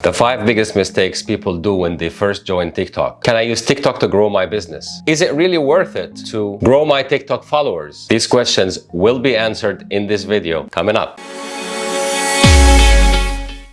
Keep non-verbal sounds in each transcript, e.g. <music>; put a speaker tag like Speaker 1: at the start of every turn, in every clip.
Speaker 1: The five biggest mistakes people do when they first join TikTok. Can I use TikTok to grow my business? Is it really worth it to grow my TikTok followers? These questions will be answered in this video coming up.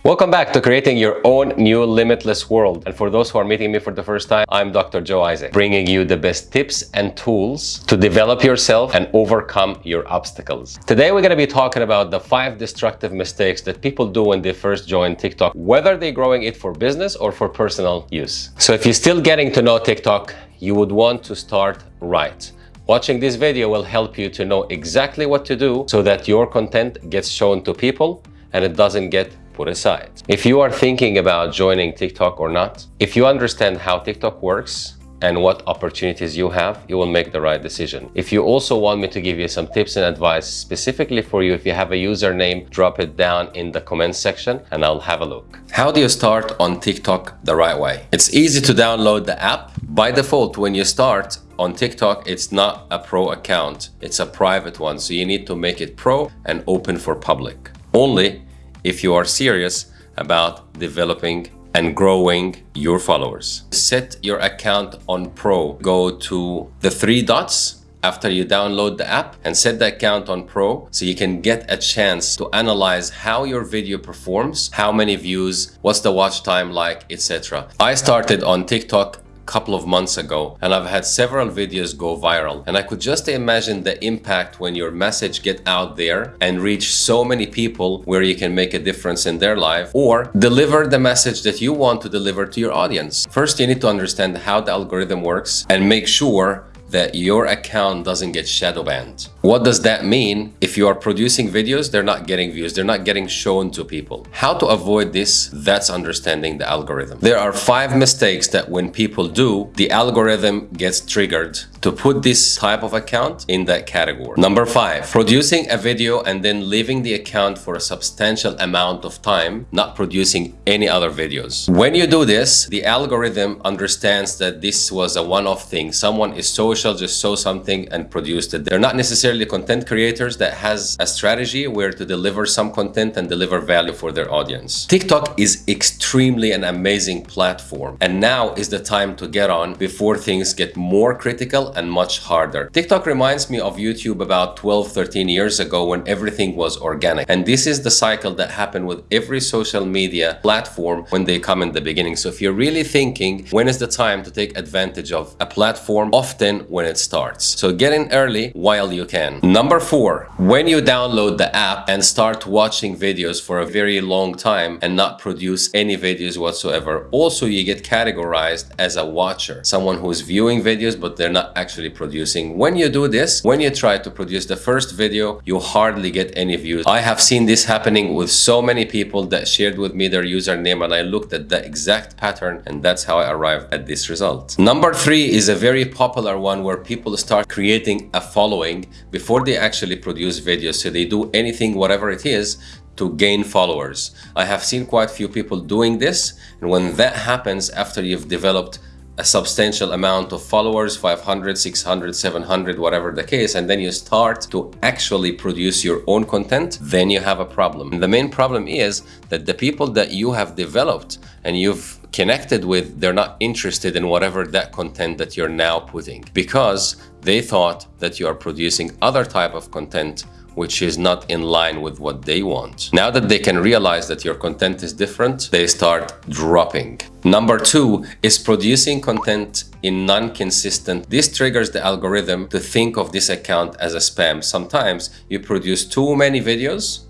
Speaker 1: Welcome back to creating your own new limitless world. And for those who are meeting me for the first time, I'm Dr. Joe Isaac, bringing you the best tips and tools to develop yourself and overcome your obstacles. Today, we're going to be talking about the five destructive mistakes that people do when they first join TikTok, whether they're growing it for business or for personal use. So if you're still getting to know TikTok, you would want to start right. Watching this video will help you to know exactly what to do so that your content gets shown to people and it doesn't get put aside. If you are thinking about joining TikTok or not, if you understand how TikTok works, and what opportunities you have, you will make the right decision. If you also want me to give you some tips and advice specifically for you, if you have a username, drop it down in the comments section and I'll have a look. How do you start on TikTok the right way? It's easy to download the app. By default, when you start, on TikTok, it's not a pro account, it's a private one. So you need to make it pro and open for public. Only if you are serious about developing and growing your followers. Set your account on Pro. Go to the three dots after you download the app and set the account on Pro so you can get a chance to analyze how your video performs, how many views, what's the watch time like, etc. I started on TikTok couple of months ago and I've had several videos go viral and I could just imagine the impact when your message get out there and reach so many people where you can make a difference in their life or deliver the message that you want to deliver to your audience. First, you need to understand how the algorithm works and make sure that your account doesn't get shadow banned. What does that mean? If you are producing videos, they're not getting views, they're not getting shown to people. How to avoid this? That's understanding the algorithm. There are five mistakes that when people do, the algorithm gets triggered to put this type of account in that category. Number five, producing a video and then leaving the account for a substantial amount of time, not producing any other videos. When you do this, the algorithm understands that this was a one-off thing. Someone is social, just saw something and produced it. They're not necessarily content creators that has a strategy where to deliver some content and deliver value for their audience. TikTok is extremely an amazing platform and now is the time to get on before things get more critical and much harder. TikTok reminds me of YouTube about 12, 13 years ago when everything was organic. And this is the cycle that happened with every social media platform when they come in the beginning. So if you're really thinking when is the time to take advantage of a platform, often when it starts. So get in early while you can. Number four, when you download the app and start watching videos for a very long time and not produce any videos whatsoever, also you get categorized as a watcher, someone who's viewing videos but they're not actually producing. When you do this, when you try to produce the first video, you hardly get any views. I have seen this happening with so many people that shared with me their username and I looked at the exact pattern and that's how I arrived at this result. Number three is a very popular one where people start creating a following before they actually produce videos. So they do anything, whatever it is, to gain followers. I have seen quite a few people doing this and when that happens after you've developed a substantial amount of followers 500 600 700 whatever the case and then you start to actually produce your own content then you have a problem and the main problem is that the people that you have developed and you've connected with they're not interested in whatever that content that you're now putting because they thought that you are producing other type of content which is not in line with what they want. Now that they can realize that your content is different, they start dropping. Number two is producing content in non-consistent. This triggers the algorithm to think of this account as a spam. Sometimes you produce too many videos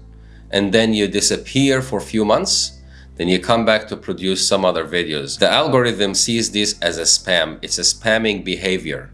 Speaker 1: and then you disappear for a few months then you come back to produce some other videos. The algorithm sees this as a spam. It's a spamming behavior.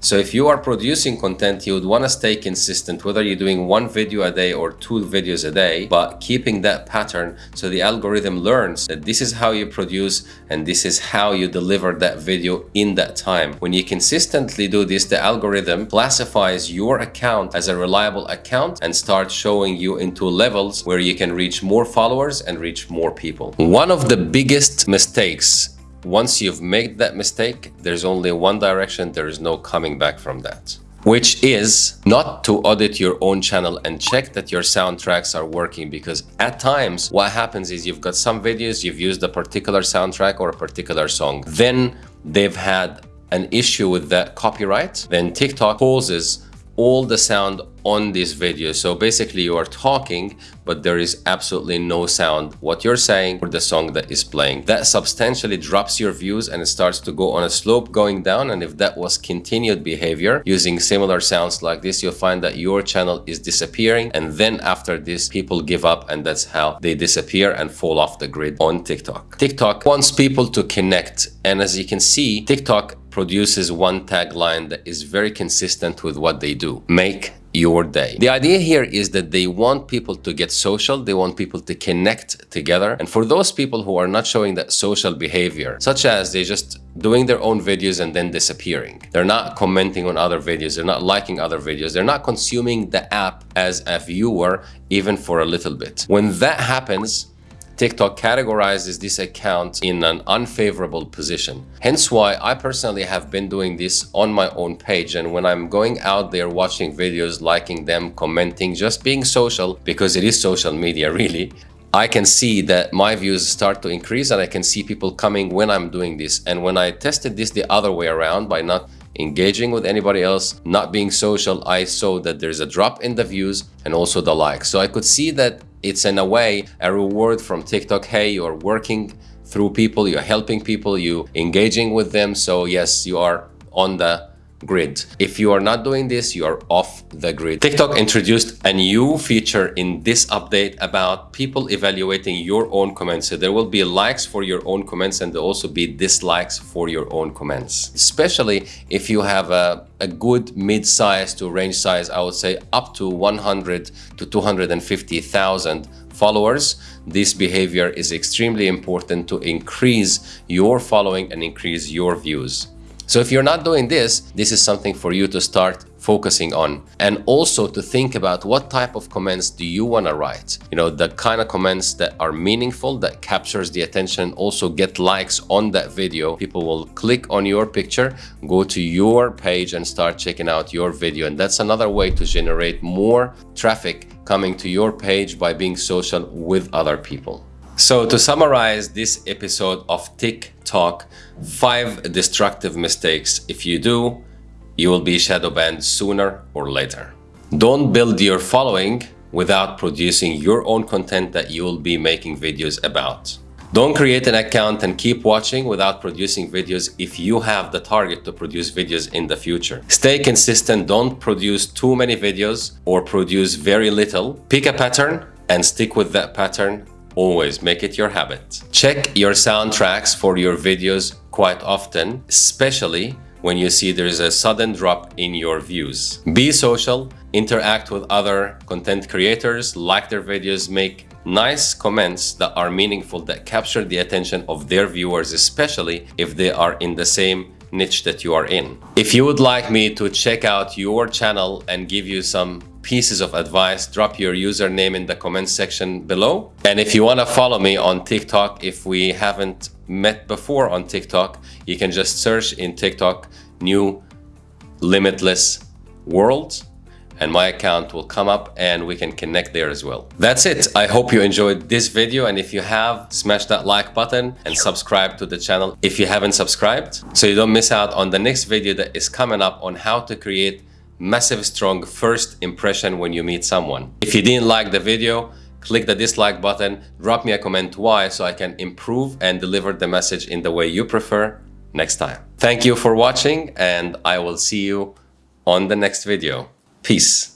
Speaker 1: So if you are producing content, you would want to stay consistent, whether you're doing one video a day or two videos a day, but keeping that pattern so the algorithm learns that this is how you produce and this is how you deliver that video in that time. When you consistently do this, the algorithm classifies your account as a reliable account and starts showing you into levels where you can reach more followers and reach more people. One of the biggest mistakes once you've made that mistake, there's only one direction, there is no coming back from that. which is not to audit your own channel and check that your soundtracks are working because at times what happens is you've got some videos, you've used a particular soundtrack or a particular song. Then they've had an issue with that copyright. Then TikTok pauses all the sound on this video. So basically you are talking, but there is absolutely no sound. What you're saying or the song that is playing. That substantially drops your views and it starts to go on a slope going down. And if that was continued behavior using similar sounds like this, you'll find that your channel is disappearing. And then after this, people give up and that's how they disappear and fall off the grid on TikTok. TikTok wants people to connect. And as you can see, TikTok produces one tagline that is very consistent with what they do. Make your day. The idea here is that they want people to get social, they want people to connect together. And for those people who are not showing that social behavior, such as they just doing their own videos and then disappearing. They're not commenting on other videos, they're not liking other videos, they're not consuming the app as a viewer even for a little bit. When that happens, TikTok categorizes this account in an unfavorable position. Hence why I personally have been doing this on my own page and when I'm going out there watching videos, liking them, commenting, just being social, because it is social media <laughs> really, I can see that my views start to increase and I can see people coming when I'm doing this. And when I tested this the other way around by not engaging with anybody else, not being social, I saw that there's a drop in the views and also the likes. So I could see that it's in a way a reward from TikTok. Hey, you're working through people, you're helping people, you engaging with them. So yes, you are on the grid. If you are not doing this, you are off the grid. TikTok introduced a new feature in this update about people evaluating your own comments. So there will be likes for your own comments and there will also be dislikes for your own comments. Especially if you have a, a good mid-size to range size, I would say up to 100 to 250,000 followers, this behavior is extremely important to increase your following and increase your views. So if you're not doing this, this is something for you to start focusing on. And also to think about what type of comments do you want to write? You know the kind of comments that are meaningful that captures the attention also get likes on that video. People will click on your picture go to your page and start checking out your video. And that's another way to generate more traffic coming to your page by being social with other people so to summarize this episode of TikTok, five destructive mistakes. If you do, you will be shadow banned sooner or later. Don't build your following without producing your own content that you will be making videos about. Don't create an account and keep watching without producing videos if you have the target to produce videos in the future. Stay consistent, don't produce too many videos or produce very little. Pick a pattern and stick with that pattern Always make it your habit. Check your soundtracks for your videos quite often, especially when you see there's a sudden drop in your views. Be social, interact with other content creators, like their videos, make nice comments that are meaningful, that capture the attention of their viewers, especially if they are in the same niche that you are in. If you would like me to check out your channel and give you some pieces of advice, drop your username in the comment section below. And if you want to follow me on TikTok, if we haven't met before on TikTok, you can just search in TikTok new limitless world and my account will come up and we can connect there as well. That's it. I hope you enjoyed this video and if you have, smash that like button and subscribe to the channel if you haven't subscribed so you don't miss out on the next video that is coming up on how to create massive strong first impression when you meet someone. If you didn't like the video, click the dislike button, drop me a comment why so I can improve and deliver the message in the way you prefer next time. Thank you for watching and I will see you on the next video. Peace.